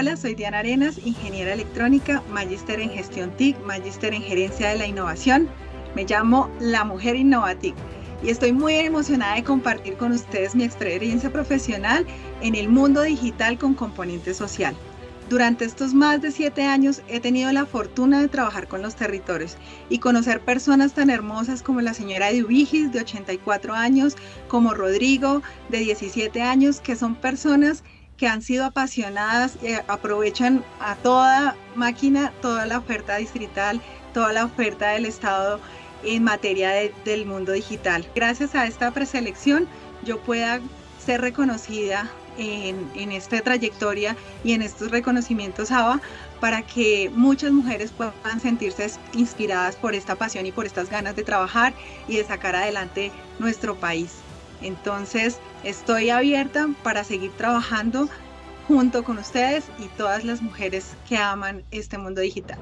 Hola, soy Diana Arenas, ingeniera electrónica, magíster en gestión TIC, magíster en gerencia de la innovación. Me llamo La Mujer Innovatic y estoy muy emocionada de compartir con ustedes mi experiencia profesional en el mundo digital con componente social. Durante estos más de siete años he tenido la fortuna de trabajar con los territorios y conocer personas tan hermosas como la señora Edubigis, de 84 años, como Rodrigo, de 17 años, que son personas han sido apasionadas y aprovechan a toda máquina, toda la oferta distrital, toda la oferta del Estado en materia del mundo digital. Gracias a esta preselección yo pueda ser reconocida en, en, esta trayectoria y en estos reconocimientos ABA para que muchas mujeres puedan sentirse inspiradas por esta pasión y por estas ganas de trabajar y de sacar adelante nuestro país. Entonces, estoy abierta para seguir trabajando junto con ustedes y todas las mujeres que aman este mundo digital.